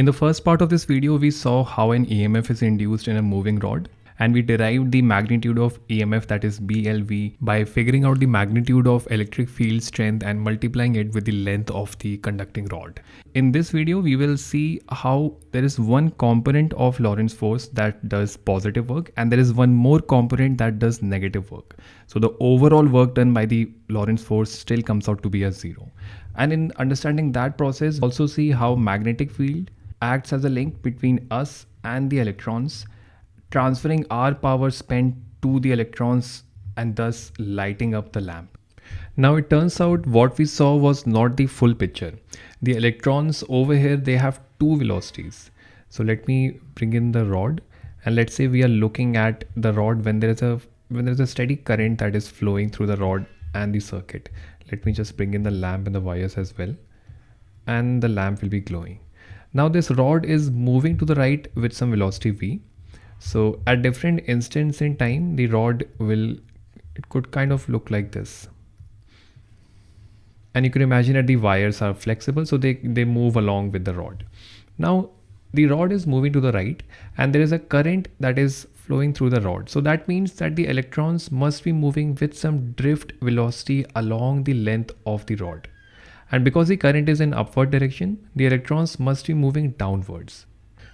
In the first part of this video, we saw how an EMF is induced in a moving rod and we derived the magnitude of EMF that is BLV by figuring out the magnitude of electric field strength and multiplying it with the length of the conducting rod. In this video, we will see how there is one component of Lorentz force that does positive work and there is one more component that does negative work. So the overall work done by the Lorentz force still comes out to be a zero. And in understanding that process, also see how magnetic field acts as a link between us and the electrons transferring our power spent to the electrons and thus lighting up the lamp. Now it turns out what we saw was not the full picture. The electrons over here, they have two velocities. So let me bring in the rod and let's say we are looking at the rod when there is a when there is a steady current that is flowing through the rod and the circuit. Let me just bring in the lamp and the wires as well. And the lamp will be glowing. Now this rod is moving to the right with some velocity v so at different instants in time, the rod will, it could kind of look like this. And you can imagine that the wires are flexible, so they, they move along with the rod. Now, the rod is moving to the right and there is a current that is flowing through the rod. So that means that the electrons must be moving with some drift velocity along the length of the rod. And because the current is in upward direction, the electrons must be moving downwards.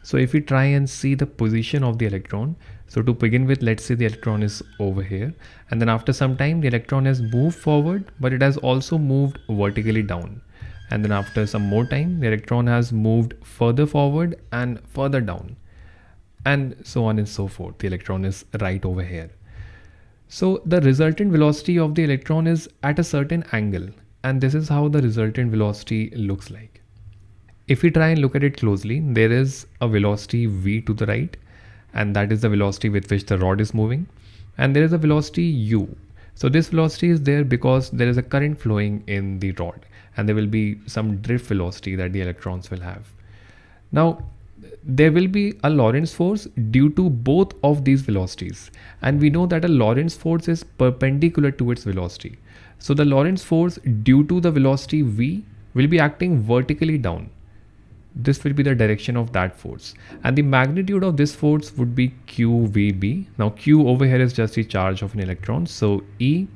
So if we try and see the position of the electron, so to begin with, let's say the electron is over here. And then after some time, the electron has moved forward, but it has also moved vertically down. And then after some more time, the electron has moved further forward and further down. And so on and so forth. The electron is right over here. So the resultant velocity of the electron is at a certain angle. And this is how the resultant velocity looks like. If we try and look at it closely, there is a velocity v to the right, and that is the velocity with which the rod is moving. And there is a velocity u. So this velocity is there because there is a current flowing in the rod and there will be some drift velocity that the electrons will have. Now, there will be a Lorentz force due to both of these velocities. And we know that a Lorentz force is perpendicular to its velocity. So the Lorentz force due to the velocity v will be acting vertically down. This will be the direction of that force. And the magnitude of this force would be qvb now q over here is just the charge of an electron. So e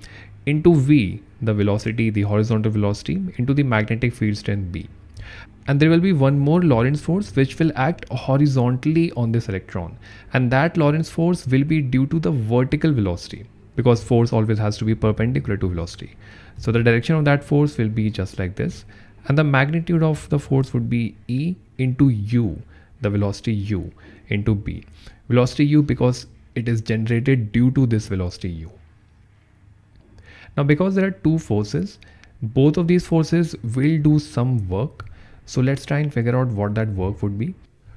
into v the velocity the horizontal velocity into the magnetic field strength b. And there will be one more Lorentz force which will act horizontally on this electron. And that Lorentz force will be due to the vertical velocity because force always has to be perpendicular to velocity so the direction of that force will be just like this and the magnitude of the force would be E into U, the velocity U into B. Velocity U because it is generated due to this velocity U. Now because there are two forces, both of these forces will do some work. So let's try and figure out what that work would be.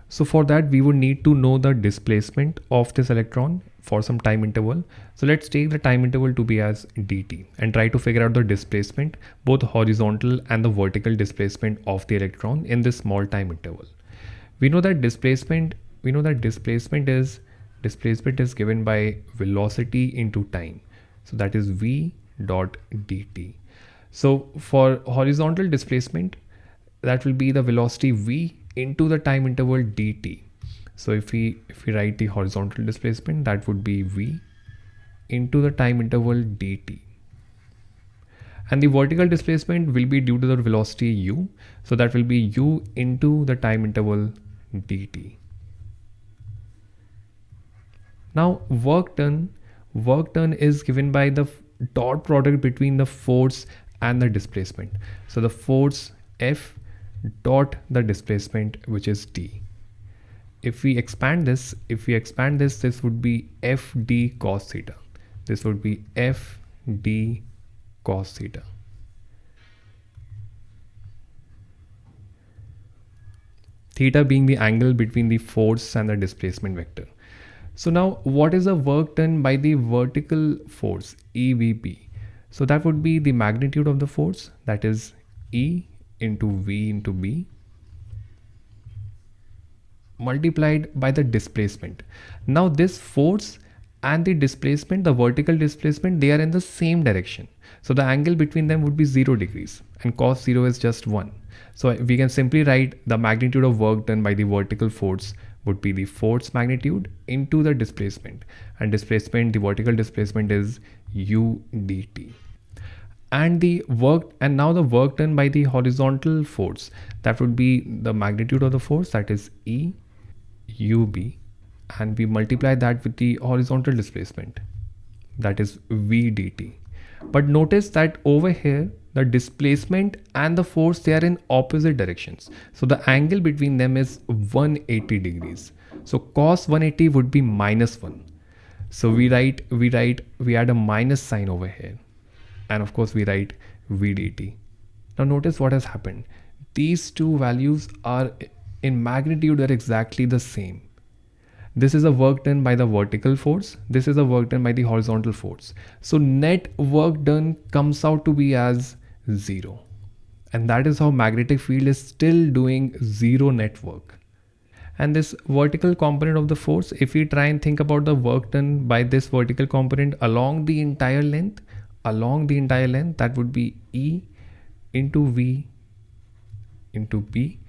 So for that we would need to know the displacement of this electron for some time interval. So let's take the time interval to be as dt and try to figure out the displacement, both horizontal and the vertical displacement of the electron in this small time interval. We know that displacement, we know that displacement is displacement is given by velocity into time. So that is v dot dt. So for horizontal displacement, that will be the velocity v into the time interval dt so if we if we write the horizontal displacement that would be v into the time interval dt. And the vertical displacement will be due to the velocity u. So that will be u into the time interval dt. Now work done work done is given by the dot product between the force and the displacement. So the force f dot the displacement which is d if we expand this, if we expand this, this would be FD cos theta. This would be FD cos theta. Theta being the angle between the force and the displacement vector. So now what is the work done by the vertical force EVB? So that would be the magnitude of the force that is E into V into B multiplied by the displacement. Now this force and the displacement, the vertical displacement, they are in the same direction. So the angle between them would be 0 degrees and cos 0 is just 1. So we can simply write the magnitude of work done by the vertical force would be the force magnitude into the displacement and displacement the vertical displacement is u dt and the work and now the work done by the horizontal force that would be the magnitude of the force that is e ub and we multiply that with the horizontal displacement that is v dt but notice that over here the displacement and the force they are in opposite directions. So the angle between them is 180 degrees. So cos 180 would be minus 1 so we write we write we add a minus sign over here. And of course we write vdt now notice what has happened. These two values are in magnitude are exactly the same this is a work done by the vertical force. This is a work done by the horizontal force. So net work done comes out to be as zero. And that is how magnetic field is still doing zero net work. And this vertical component of the force, if we try and think about the work done by this vertical component along the entire length, along the entire length, that would be E into V into B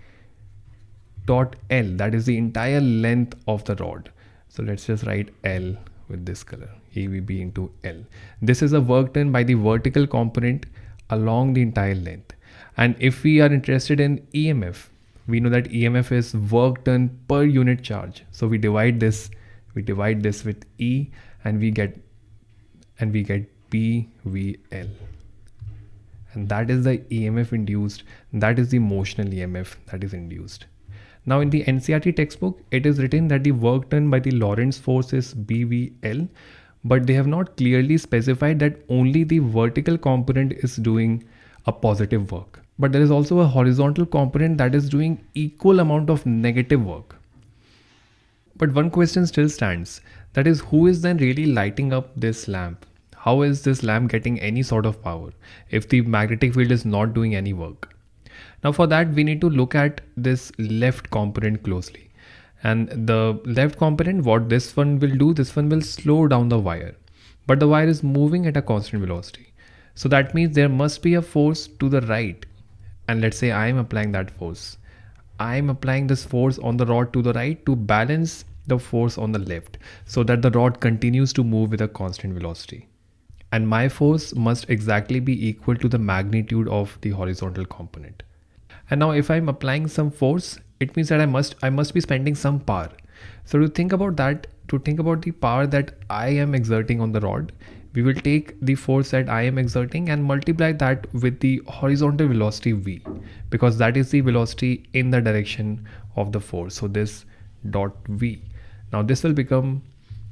dot L that is the entire length of the rod. So let's just write L with this color EVB into L. This is a work done by the vertical component along the entire length. And if we are interested in EMF we know that EMF is work done per unit charge. So we divide this we divide this with E and we get and we get BVL and that is the EMF induced. That is the motional EMF that is induced now in the NCERT textbook, it is written that the work done by the Lorentz force is BVL, but they have not clearly specified that only the vertical component is doing a positive work. But there is also a horizontal component that is doing equal amount of negative work. But one question still stands. That is who is then really lighting up this lamp? How is this lamp getting any sort of power if the magnetic field is not doing any work? Now for that, we need to look at this left component closely. And the left component, what this one will do, this one will slow down the wire. But the wire is moving at a constant velocity. So that means there must be a force to the right. And let's say I am applying that force. I am applying this force on the rod to the right to balance the force on the left so that the rod continues to move with a constant velocity. And my force must exactly be equal to the magnitude of the horizontal component. And now if i'm applying some force it means that i must i must be spending some power. So to think about that to think about the power that i am exerting on the rod we will take the force that i am exerting and multiply that with the horizontal velocity v because that is the velocity in the direction of the force. So this dot v. Now this will become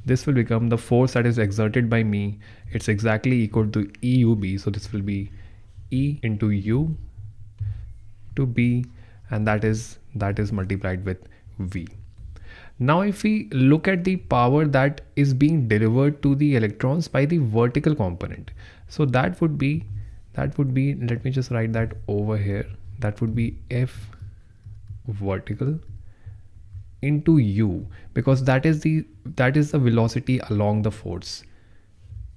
this will become the force that is exerted by me. It's exactly equal to eub so this will be e into u to b and that is that is multiplied with v. Now if we look at the power that is being delivered to the electrons by the vertical component. So that would be that would be let me just write that over here. That would be f vertical into u because that is the that is the velocity along the force.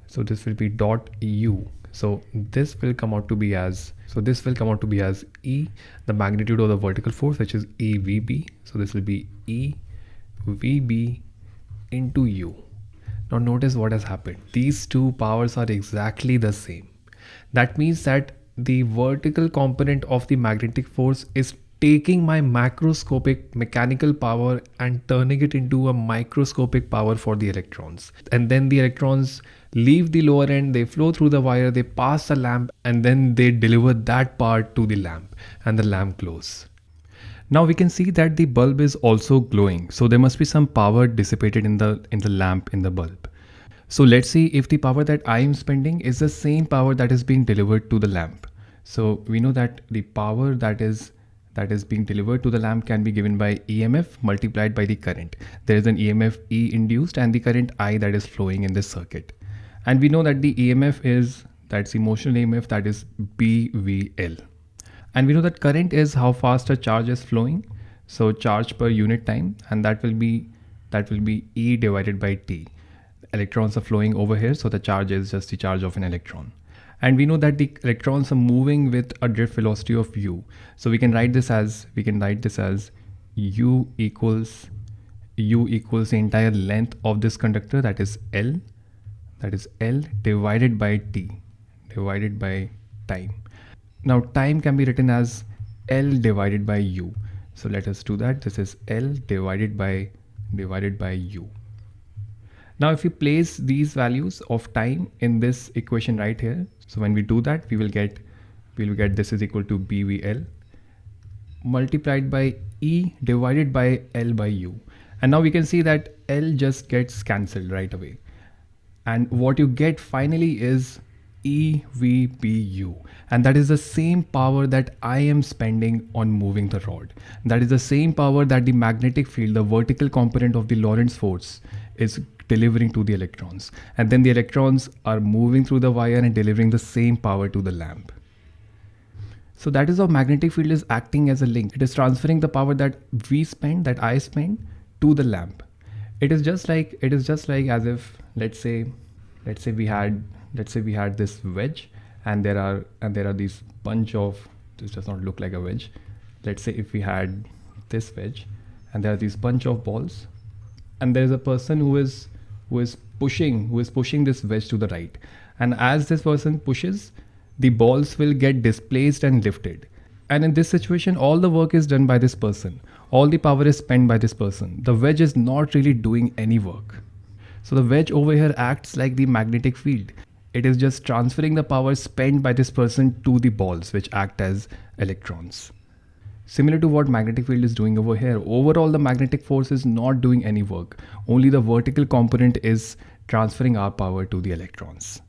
So this will be dot u. So this will come out to be as so this will come out to be as e the magnitude of the vertical force which is evb so this will be e vb into u. Now notice what has happened. These two powers are exactly the same. That means that the vertical component of the magnetic force is taking my macroscopic mechanical power and turning it into a microscopic power for the electrons and then the electrons leave the lower end, they flow through the wire, they pass the lamp, and then they deliver that part to the lamp, and the lamp glows. Now we can see that the bulb is also glowing, so there must be some power dissipated in the in the lamp in the bulb. So let's see if the power that I am spending is the same power that is being delivered to the lamp. So we know that the power that is that is being delivered to the lamp can be given by EMF multiplied by the current. There is an EMF E induced and the current I that is flowing in this circuit and we know that the EMF is that's the motional EMF that is BVL and we know that current is how fast a charge is flowing so charge per unit time and that will be that will be E divided by T electrons are flowing over here. So the charge is just the charge of an electron. And we know that the electrons are moving with a drift velocity of u. So we can write this as, we can write this as u equals, u equals the entire length of this conductor that is L, that is L divided by T, divided by time. Now time can be written as L divided by U. So let us do that. This is L divided by divided by U. Now if we place these values of time in this equation right here, so when we do that, we will get we will get this is equal to BVL multiplied by E divided by L by U. And now we can see that L just gets cancelled right away. And what you get finally is EVBU. And that is the same power that I am spending on moving the rod. That is the same power that the magnetic field, the vertical component of the Lorentz force is delivering to the electrons. And then the electrons are moving through the wire and delivering the same power to the lamp. So that is how magnetic field is acting as a link. It is transferring the power that we spend, that I spend to the lamp. It is just like, it is just like as if, let's say, let's say we had let's say we had this wedge and there are and there are these bunch of this does not look like a wedge let's say if we had this wedge and there are these bunch of balls and there is a person who is who is pushing who is pushing this wedge to the right. And as this person pushes the balls will get displaced and lifted. And in this situation all the work is done by this person. All the power is spent by this person. The wedge is not really doing any work. So the wedge over here acts like the magnetic field. It is just transferring the power spent by this person to the balls which act as electrons. Similar to what magnetic field is doing over here, overall the magnetic force is not doing any work. Only the vertical component is transferring our power to the electrons.